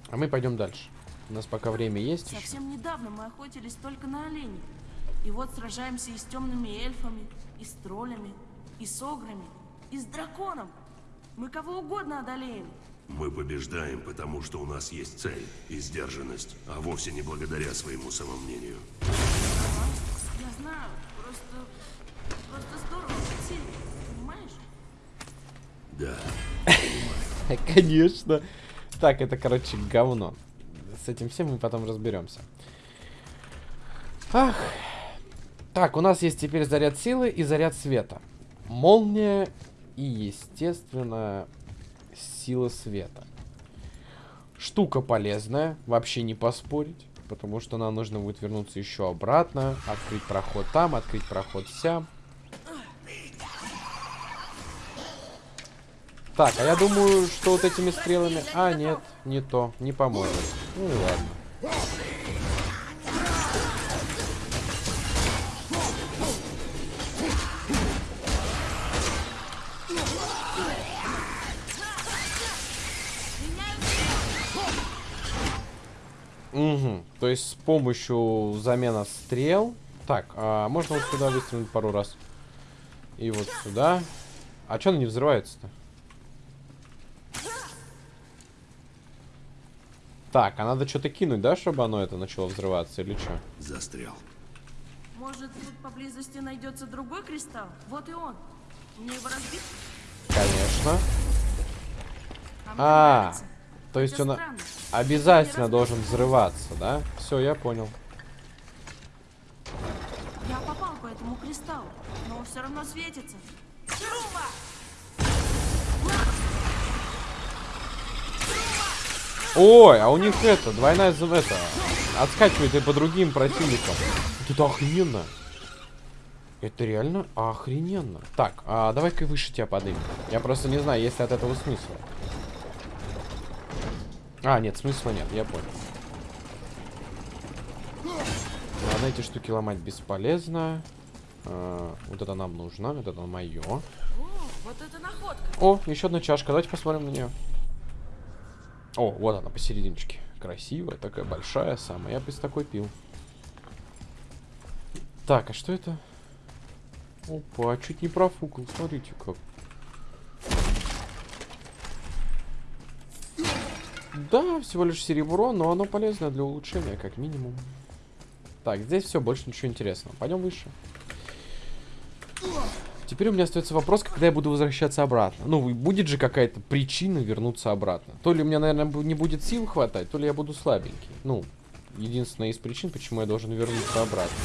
А мы пойдем дальше. У нас пока время есть еще. Совсем недавно мы охотились только на оленей. И вот сражаемся и с темными эльфами, и с троллями, и с ограми, и с драконом. Мы кого угодно одолеем. Мы побеждаем, потому что у нас есть цель и сдержанность, а вовсе не благодаря своему самомнению. Я знаю, просто... Просто здорово понимаешь? Да, Конечно. Так, это, короче, говно. С этим всем мы потом разберемся. Ах. Так, у нас есть теперь заряд силы и заряд света. Молния и, естественно, сила света. Штука полезная, вообще не поспорить. Потому что нам нужно будет вернуться еще обратно. Открыть проход там, открыть проход сям. Так, а я думаю, что вот этими стрелами... А, нет, не то, не поможет. Ну и ладно. Есть с помощью замена стрел. Так, а можно вот сюда выстрелить пару раз. И вот сюда. А что она не взрывается-то? Так, а надо что-то кинуть, да, чтобы оно это начало взрываться или что? Застрял. Может, тут поблизости найдется другой кристалл? Вот и он. Мне его разбить? Конечно. А, мне А, нравится. То есть он странно. обязательно должен взрываться, да? Все, я понял. Я попал по этому кристаллу, но он все равно светится. Труба! Ой, а у них это, двойная это, отскакивает и по другим противникам. Это охрененно. Это реально охрененно. Так, а давай-ка выше тебя подымем. Я просто не знаю, есть ли от этого смысла. А, нет, смысла нет, я понял. Ладно, эти штуки ломать бесполезно. А, вот это нам нужно, вот это мое. О, вот это находка. О, еще одна чашка. Давайте посмотрим на нее. О, вот она посерединочке. Красивая, такая большая самая. Я бы из такой пил. Так, а что это? Опа, чуть не профукал. Смотрите как. Да, всего лишь серебро, но оно полезно для улучшения, как минимум. Так, здесь все, больше ничего интересного. Пойдем выше. Теперь у меня остается вопрос, когда я буду возвращаться обратно. Ну, будет же какая-то причина вернуться обратно. То ли у меня, наверное, не будет сил хватать, то ли я буду слабенький. Ну, единственная из причин, почему я должен вернуться обратно.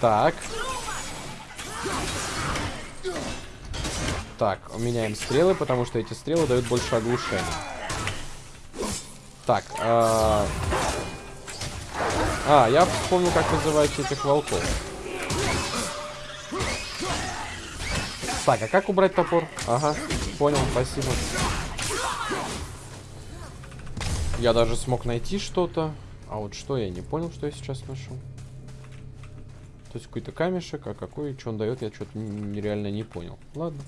Так. Так, меняем стрелы, потому что эти стрелы дают больше оглушения. Так, а... А, я вспомнил, как называть этих волков. Так, а как убрать топор? Ага, понял, спасибо. Я даже смог найти что-то. А вот что, я не понял, что я сейчас нашел. То есть какой-то камешек, а какой, что он дает, я что-то нереально не понял. Ладно.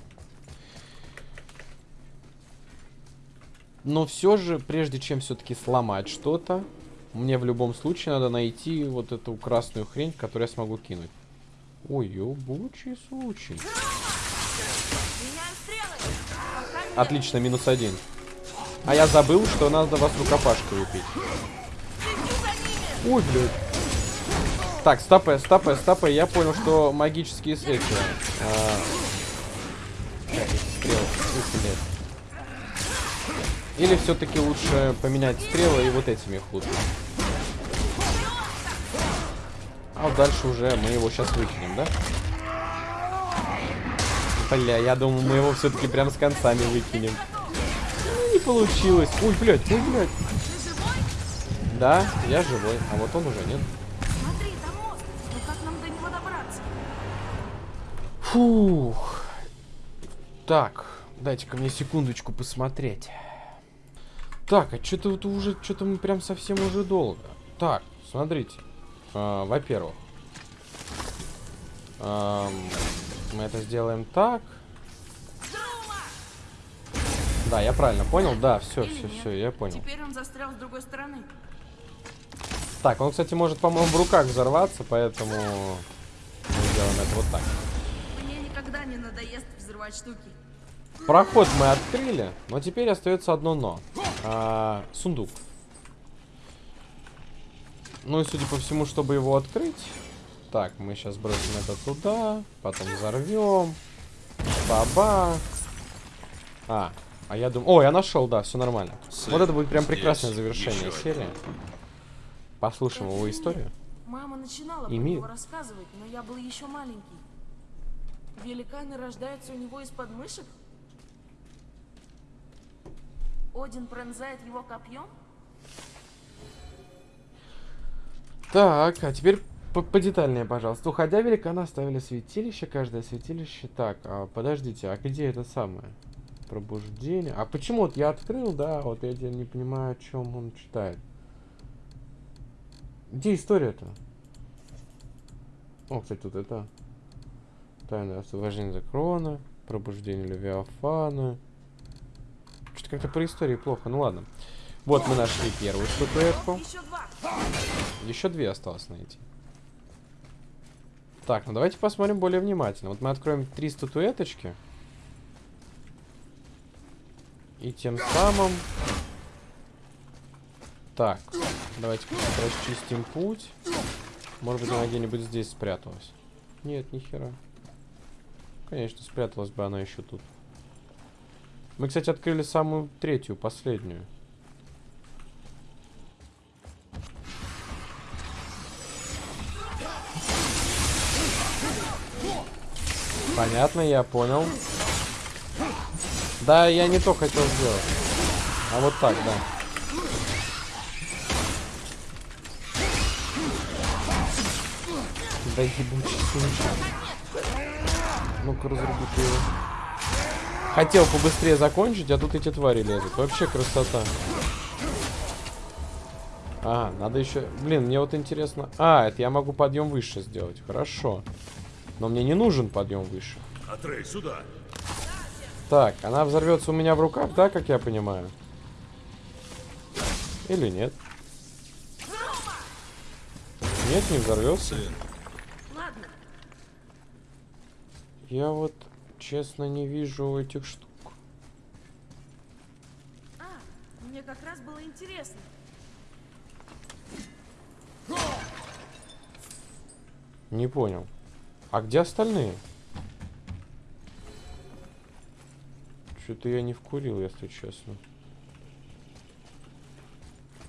Но все же, прежде чем все-таки сломать что-то, мне в любом случае надо найти вот эту красную хрень, которую я смогу кинуть. Ой, ебучий случай. Отлично, минус один. А я забыл, что надо вас рукопашкой убить. Ой, блядь. Так, стопэ, стопэ, стопэ. Я понял, что магические эти... а, стрелы? Блядь. Или все-таки лучше поменять стрелы и вот этими их. А вот дальше уже мы его сейчас выкинем, да? Бля, я думал, мы его все-таки прям с концами выкинем. Ну, Не получилось. Ой, блядь, ой, блядь. Да, я живой, а вот он уже нет. Фух. Так, дайте-ка мне секундочку посмотреть. Так, а что-то вот уже, что-то мы прям совсем уже долго. Так, смотрите. А, Во-первых, ам, мы это сделаем так. Да, я правильно понял. Да, все, Или все, нет. все, я понял. Теперь он застрял с другой стороны. Так, он, кстати, может, по-моему, в руках взорваться, поэтому мы сделаем это вот так. Мне никогда не надоест взрывать штуки. Проход мы открыли, но теперь остается одно но. А, сундук. Ну и судя по всему, чтобы его открыть... Так, мы сейчас бросим это туда, потом взорвем. Баба. А, а я думаю... О, я нашел, да, все нормально. Сын, вот это будет прям прекрасное завершение серии. Послушаем его историю. Мама начинала И про мир. него рассказывать, но я был еще маленький. Великаны рождаются у него из подмышек? Один пронзает его копьем? Так, а теперь по- подетальнее, пожалуйста. Уходя, великаны оставили святилище. Каждое святилище... Так, а, подождите, а где это самое? Пробуждение. А почему вот я открыл, да, вот я не понимаю, о чем он читает. Где история-то? О, кстати, тут это... Тайное освобождение закрона. Пробуждение Левиафана. Как-то про истории плохо. Ну ладно. Вот мы нашли первую статуэтку. Еще две осталось найти. Так, ну давайте посмотрим более внимательно. Вот мы откроем три статуэточки. И тем самым... Так, давайте расчистим путь. Может быть, она где-нибудь здесь спряталась. Нет, ни хера. Конечно, спряталась бы она еще тут. Мы, кстати, открыли самую третью, последнюю. Понятно, я понял. Да, я не то хотел сделать. А вот так, да. Да ебучий. Ну-ка, разруби ты его. Хотел побыстрее закончить, а тут эти твари лезут. Вообще красота. А, надо еще... Блин, мне вот интересно... А, это я могу подъем выше сделать. Хорошо. Но мне не нужен подъем выше. Атрей, сюда! Так, она взорвется у меня в руках, да, как я понимаю? Или нет? Нет, не взорвется. Ладно, Я вот, честно, не вижу этих штук. а, мне как раз было интересно. Не понял. А где остальные? Что-то я не вкурил, если честно.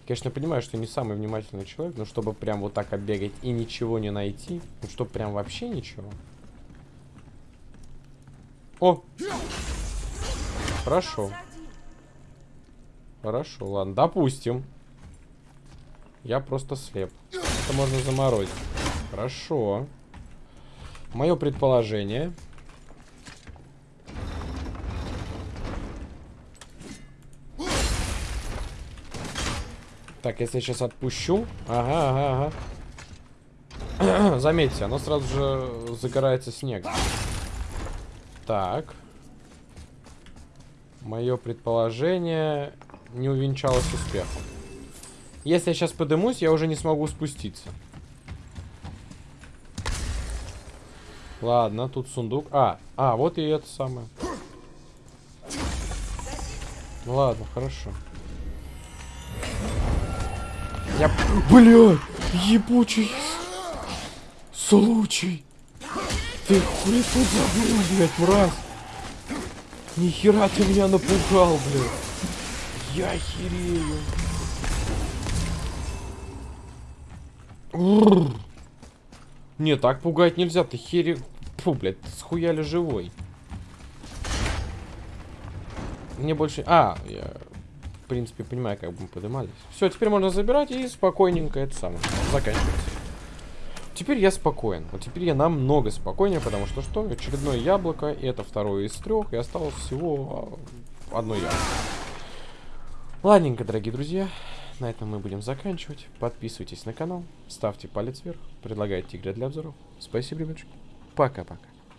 Конечно, понимаю, что не самый внимательный человек, но чтобы прям вот так оббегать и ничего не найти, ну чтобы прям вообще ничего. О! Хорошо. Хорошо, ладно, допустим. Я просто слеп. Это можно заморозить. Хорошо. Мое предположение. Так, если я сейчас отпущу. Ага, ага, ага. Заметьте, оно сразу же загорается снег. Так. Мое предположение не увенчалось успехом. Если я сейчас подымусь, я уже не смогу спуститься. Ладно, тут сундук. А, а, вот и это самое. Ну ладно, хорошо. Я... Блядь! Ебучий случай! Ты хули тут забыл, блядь, мразь! Нихера ты меня напугал, блядь! Я херею! Не, так пугать нельзя, ты хере... Фу, блядь, ты схуяли живой. Мне больше... А, я, в принципе, понимаю, как бы мы поднимались. Все, теперь можно забирать и спокойненько это самое заканчивается. Теперь я спокоен. Вот теперь я намного спокойнее, потому что что? Очередное яблоко, и это второе из трех, и осталось всего а, одно яблоко. Ладненько, дорогие друзья. На этом мы будем заканчивать. Подписывайтесь на канал, ставьте палец вверх, предлагайте игры для обзоров. Спасибо, ребятушки. Пока-пока.